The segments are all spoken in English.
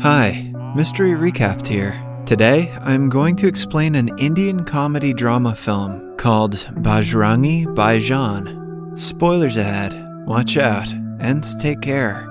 Hi, Mystery Recapped here. Today, I'm going to explain an Indian comedy drama film called Bajrangi Bhaijaan. Spoilers ahead, watch out, and take care.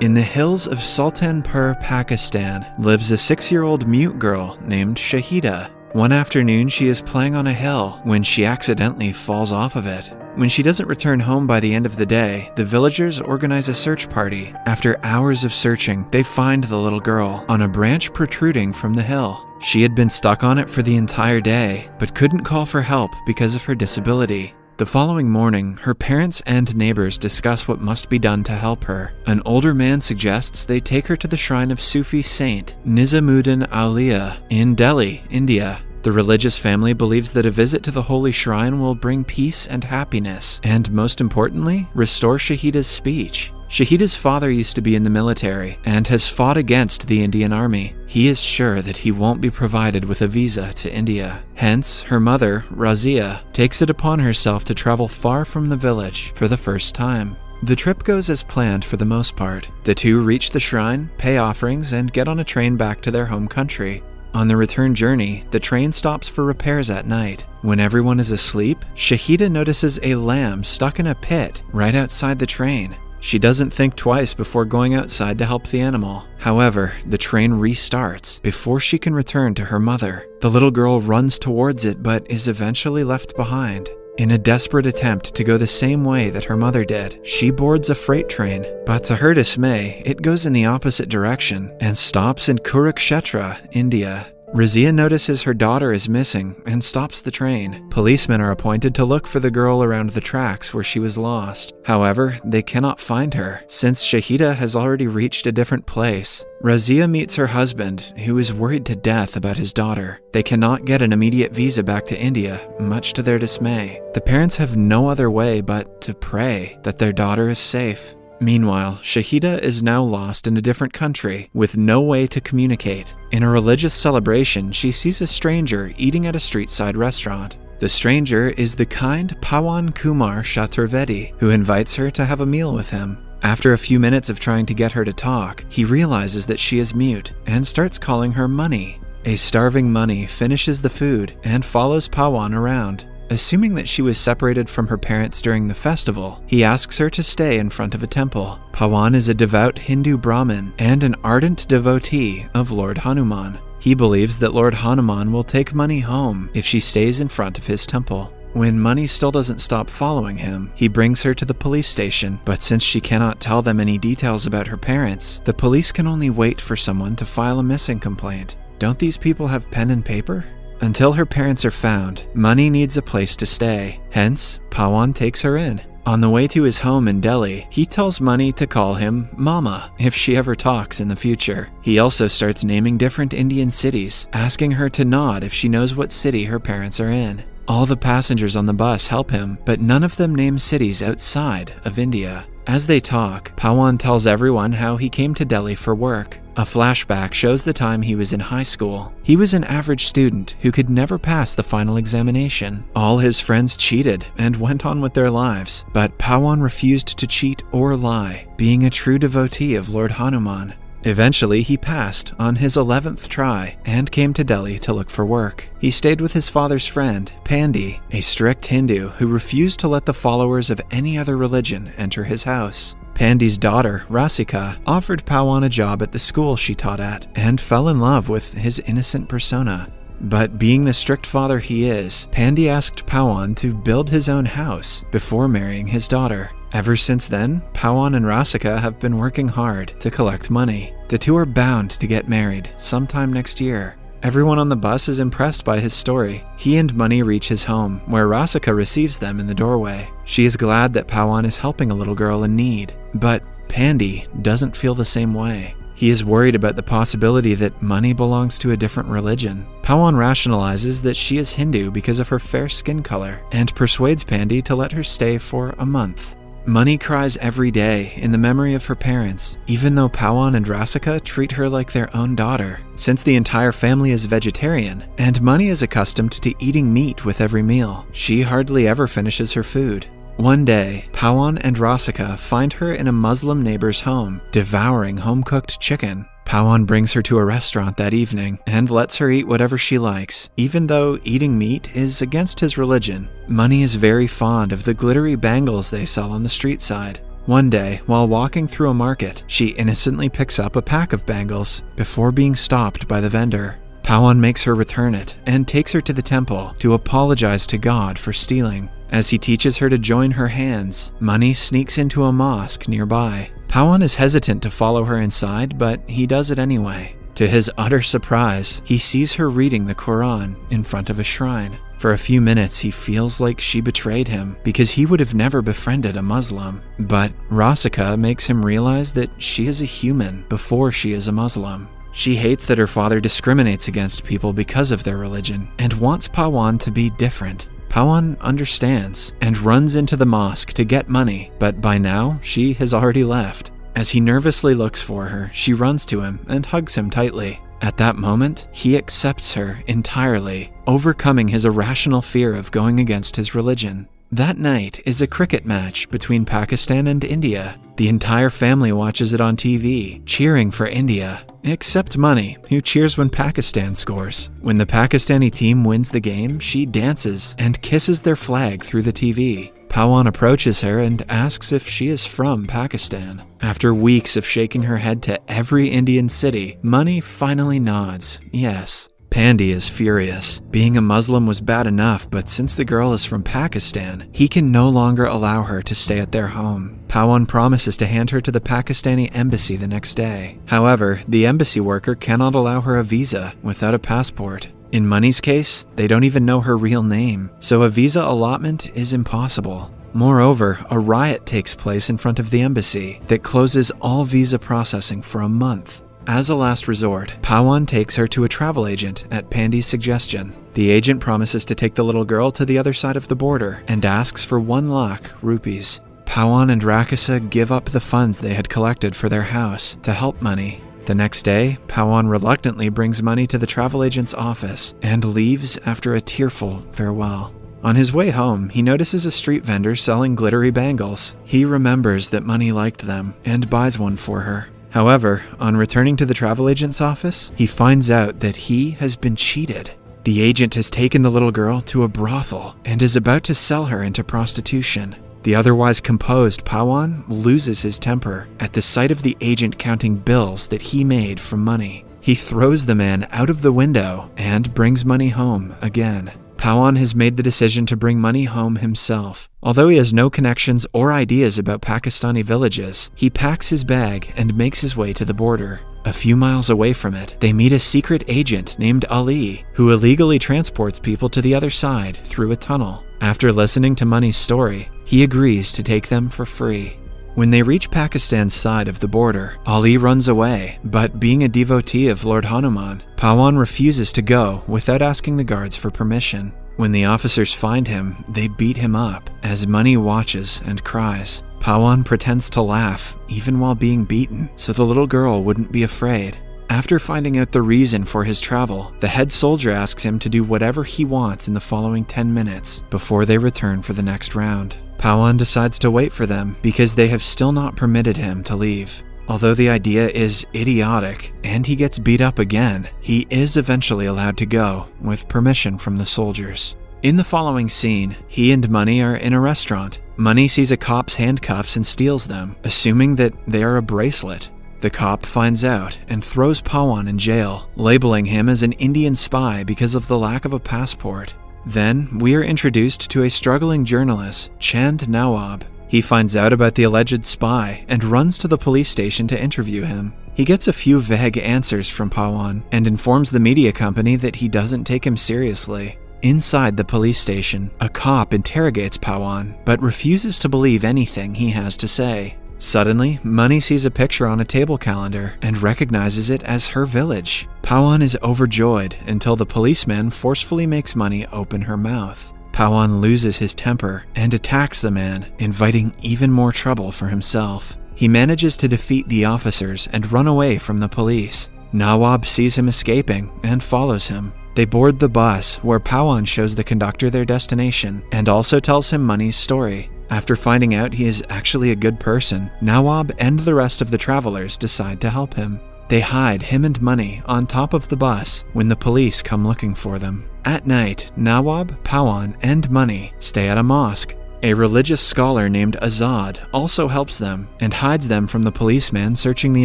In the hills of Sultanpur, Pakistan, lives a six year old mute girl named Shahida. One afternoon, she is playing on a hill when she accidentally falls off of it. When she doesn't return home by the end of the day, the villagers organize a search party. After hours of searching, they find the little girl on a branch protruding from the hill. She had been stuck on it for the entire day, but couldn't call for help because of her disability. The following morning, her parents and neighbors discuss what must be done to help her. An older man suggests they take her to the shrine of Sufi saint Nizamuddin Auliya in Delhi, India. The religious family believes that a visit to the holy shrine will bring peace and happiness, and most importantly, restore Shahida's speech. Shahida's father used to be in the military and has fought against the Indian army. He is sure that he won't be provided with a visa to India. Hence, her mother, Razia, takes it upon herself to travel far from the village for the first time. The trip goes as planned for the most part. The two reach the shrine, pay offerings, and get on a train back to their home country. On the return journey, the train stops for repairs at night. When everyone is asleep, Shahida notices a lamb stuck in a pit right outside the train. She doesn't think twice before going outside to help the animal. However, the train restarts before she can return to her mother. The little girl runs towards it but is eventually left behind. In a desperate attempt to go the same way that her mother did, she boards a freight train, but to her dismay, it goes in the opposite direction and stops in Kurukshetra, India. Razia notices her daughter is missing and stops the train. Policemen are appointed to look for the girl around the tracks where she was lost. However, they cannot find her, since Shahida has already reached a different place. Razia meets her husband, who is worried to death about his daughter. They cannot get an immediate visa back to India, much to their dismay. The parents have no other way but to pray that their daughter is safe. Meanwhile, Shahida is now lost in a different country with no way to communicate. In a religious celebration, she sees a stranger eating at a street side restaurant. The stranger is the kind Pawan Kumar Chaturvedi, who invites her to have a meal with him. After a few minutes of trying to get her to talk, he realizes that she is mute and starts calling her Money. A starving Money finishes the food and follows Pawan around. Assuming that she was separated from her parents during the festival, he asks her to stay in front of a temple. Pawan is a devout Hindu Brahmin and an ardent devotee of Lord Hanuman. He believes that Lord Hanuman will take Money home if she stays in front of his temple. When Money still doesn't stop following him, he brings her to the police station, but since she cannot tell them any details about her parents, the police can only wait for someone to file a missing complaint. Don't these people have pen and paper? Until her parents are found, Money needs a place to stay. Hence, Pawan takes her in. On the way to his home in Delhi, he tells Money to call him Mama if she ever talks in the future. He also starts naming different Indian cities, asking her to nod if she knows what city her parents are in. All the passengers on the bus help him, but none of them name cities outside of India. As they talk, Pawan tells everyone how he came to Delhi for work. A flashback shows the time he was in high school. He was an average student who could never pass the final examination. All his friends cheated and went on with their lives, but Pawan refused to cheat or lie, being a true devotee of Lord Hanuman. Eventually, he passed on his 11th try and came to Delhi to look for work. He stayed with his father's friend, Pandi, a strict Hindu who refused to let the followers of any other religion enter his house. Pandi's daughter, Rasika, offered Pawan a job at the school she taught at and fell in love with his innocent persona. But being the strict father he is, Pandi asked Pawan to build his own house before marrying his daughter. Ever since then, Pawan and Rasika have been working hard to collect money. The two are bound to get married sometime next year. Everyone on the bus is impressed by his story. He and Money reach his home, where Rasika receives them in the doorway. She is glad that Pawan is helping a little girl in need, but Pandi doesn't feel the same way. He is worried about the possibility that money belongs to a different religion. Pawan rationalizes that she is Hindu because of her fair skin color and persuades Pandi to let her stay for a month. Money cries every day in the memory of her parents, even though Pawan and Rasika treat her like their own daughter. Since the entire family is vegetarian, and Money is accustomed to eating meat with every meal, she hardly ever finishes her food. One day, Pawan and Rasika find her in a Muslim neighbor's home, devouring home cooked chicken. Pawan brings her to a restaurant that evening and lets her eat whatever she likes, even though eating meat is against his religion. Money is very fond of the glittery bangles they sell on the street side. One day, while walking through a market, she innocently picks up a pack of bangles before being stopped by the vendor. Pawan makes her return it and takes her to the temple to apologize to God for stealing. As he teaches her to join her hands, Money sneaks into a mosque nearby. Pawan is hesitant to follow her inside, but he does it anyway. To his utter surprise, he sees her reading the Quran in front of a shrine. For a few minutes, he feels like she betrayed him because he would have never befriended a Muslim. But Rasika makes him realize that she is a human before she is a Muslim. She hates that her father discriminates against people because of their religion and wants Pawan to be different. Pawan understands and runs into the mosque to get money, but by now she has already left. As he nervously looks for her, she runs to him and hugs him tightly. At that moment, he accepts her entirely, overcoming his irrational fear of going against his religion. That night is a cricket match between Pakistan and India. The entire family watches it on TV, cheering for India, except Money, who cheers when Pakistan scores. When the Pakistani team wins the game, she dances and kisses their flag through the TV. Pawan approaches her and asks if she is from Pakistan. After weeks of shaking her head to every Indian city, Money finally nods, yes. Pandy is furious. Being a Muslim was bad enough, but since the girl is from Pakistan, he can no longer allow her to stay at their home. Pawan promises to hand her to the Pakistani embassy the next day. However, the embassy worker cannot allow her a visa without a passport. In Money's case, they don't even know her real name, so a visa allotment is impossible. Moreover, a riot takes place in front of the embassy that closes all visa processing for a month. As a last resort, Pawan takes her to a travel agent at Pandy's suggestion. The agent promises to take the little girl to the other side of the border and asks for one lakh rupees. Pawan and Rasika give up the funds they had collected for their house to help money. The next day, Pawan reluctantly brings money to the travel agent's office and leaves after a tearful farewell. On his way home, he notices a street vendor selling glittery bangles. He remembers that Money liked them and buys one for her. However, on returning to the travel agent's office, he finds out that he has been cheated. The agent has taken the little girl to a brothel and is about to sell her into prostitution. The otherwise composed Pawan loses his temper at the sight of the agent counting bills that he made for money. He throws the man out of the window and brings money home again. Pawan has made the decision to bring money home himself. Although he has no connections or ideas about Pakistani villages, he packs his bag and makes his way to the border. A few miles away from it, they meet a secret agent named Ali, who illegally transports people to the other side through a tunnel. After listening to Money's story, he agrees to take them for free. When they reach Pakistan's side of the border, Ali runs away, but being a devotee of Lord Hanuman, Pawan refuses to go without asking the guards for permission. When the officers find him, they beat him up as Money watches and cries. Pawan pretends to laugh, even while being beaten, so the little girl wouldn't be afraid. After finding out the reason for his travel, the head soldier asks him to do whatever he wants in the following 10 minutes before they return for the next round. Pawan decides to wait for them because they have still not permitted him to leave. Although the idea is idiotic and he gets beat up again, he is eventually allowed to go with permission from the soldiers. In the following scene, he and Money are in a restaurant. Money sees a cop's handcuffs and steals them, assuming that they are a bracelet. The cop finds out and throws Pawan in jail, labeling him as an Indian spy because of the lack of a passport. Then, we are introduced to a struggling journalist, Chand Nawab. He finds out about the alleged spy and runs to the police station to interview him. He gets a few vague answers from Pawan and informs the media company that he doesn't take him seriously. Inside the police station, a cop interrogates Pawan but refuses to believe anything he has to say. Suddenly, Money sees a picture on a table calendar and recognizes it as her village. Pawan is overjoyed until the policeman forcefully makes Money open her mouth. Pawan loses his temper and attacks the man, inviting even more trouble for himself. He manages to defeat the officers and run away from the police. Nawab sees him escaping and follows him. They board the bus, where Pawan shows the conductor their destination and also tells him Money's story. After finding out he is actually a good person, Nawab and the rest of the travelers decide to help him. They hide him and money on top of the bus when the police come looking for them. At night, Nawab, Pawan, and Money stay at a mosque. A religious scholar named Azad also helps them and hides them from the policeman searching the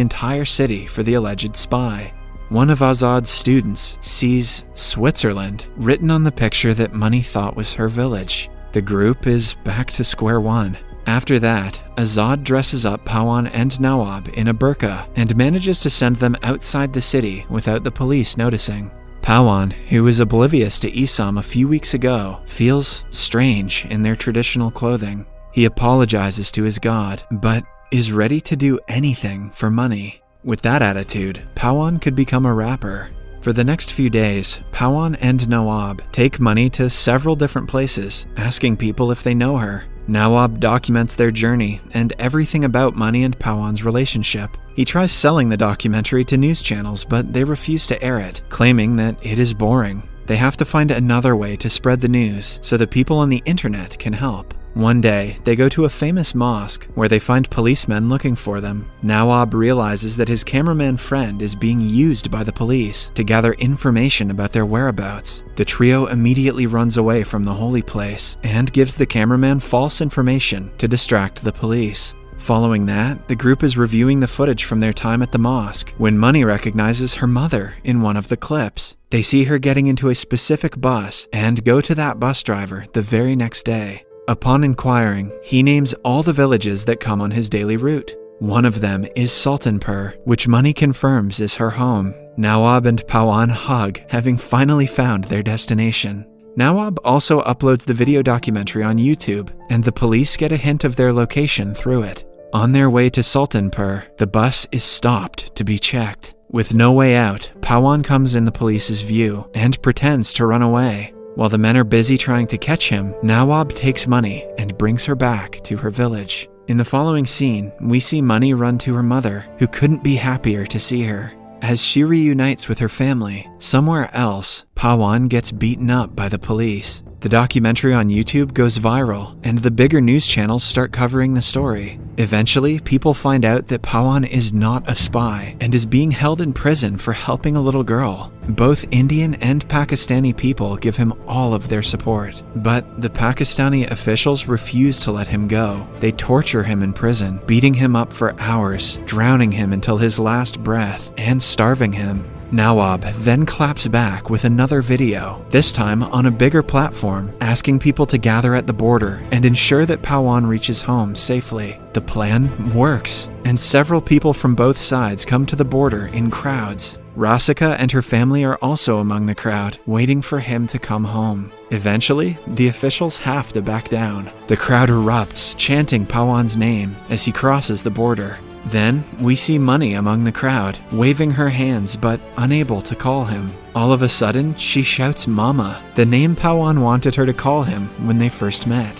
entire city for the alleged spy. One of Azad's students sees Switzerland written on the picture that Money thought was her village. The group is back to square one. After that, Azad dresses up Pawan and Nawab in a burqa and manages to send them outside the city without the police noticing. Pawan, who was oblivious to Islam a few weeks ago, feels strange in their traditional clothing. He apologizes to his god, but is ready to do anything for money. With that attitude, Pawan could become a rapper. For the next few days, Pawan and Nawab take money to several different places, asking people if they know her. Nawab documents their journey and everything about Money and Pawan's relationship. He tries selling the documentary to news channels, but they refuse to air it, claiming that it is boring. They have to find another way to spread the news so the people on the internet can help. One day, they go to a famous mosque where they find policemen looking for them. Nawab realizes that his cameraman friend is being used by the police to gather information about their whereabouts. The trio immediately runs away from the holy place and gives the cameraman false information to distract the police. Following that, the group is reviewing the footage from their time at the mosque when Money recognizes her mother in one of the clips. They see her getting into a specific bus and go to that bus driver the very next day. Upon inquiring, he names all the villages that come on his daily route. One of them is Sultanpur, which Money confirms is her home. Nawab and Pawan hug, having finally found their destination. Nawab also uploads the video documentary on YouTube, and the police get a hint of their location through it. On their way to Sultanpur, the bus is stopped to be checked. With no way out, Pawan comes in the police's view and pretends to run away. While the men are busy trying to catch him, Nawab takes Money and brings her back to her village. In the following scene, we see Money run to her mother, who couldn't be happier to see her. As she reunites with her family, somewhere else, Pawan gets beaten up by the police. The documentary on YouTube goes viral, and the bigger news channels start covering the story. Eventually, people find out that Pawan is not a spy and is being held in prison for helping a little girl. Both Indian and Pakistani people give him all of their support, but the Pakistani officials refuse to let him go. They torture him in prison, beating him up for hours, drowning him until his last breath, and starving him. Nawab then claps back with another video, this time on a bigger platform, asking people to gather at the border and ensure that Pawan reaches home safely. The plan works, and several people from both sides come to the border in crowds. Rasika and her family are also among the crowd, waiting for him to come home. Eventually, the officials have to back down. The crowd erupts, chanting Pawan's name as he crosses the border. Then, we see Money among the crowd, waving her hands but unable to call him. All of a sudden, she shouts Mama, the name Pawan wanted her to call him when they first met.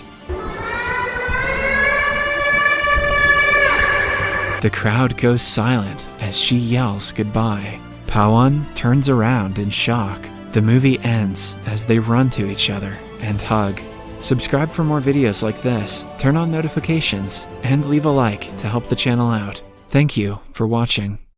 The crowd goes silent as she yells goodbye. Pawan turns around in shock. The movie ends as they run to each other and hug. Subscribe for more videos like this, turn on notifications, and leave a like to help the channel out. Thank you for watching.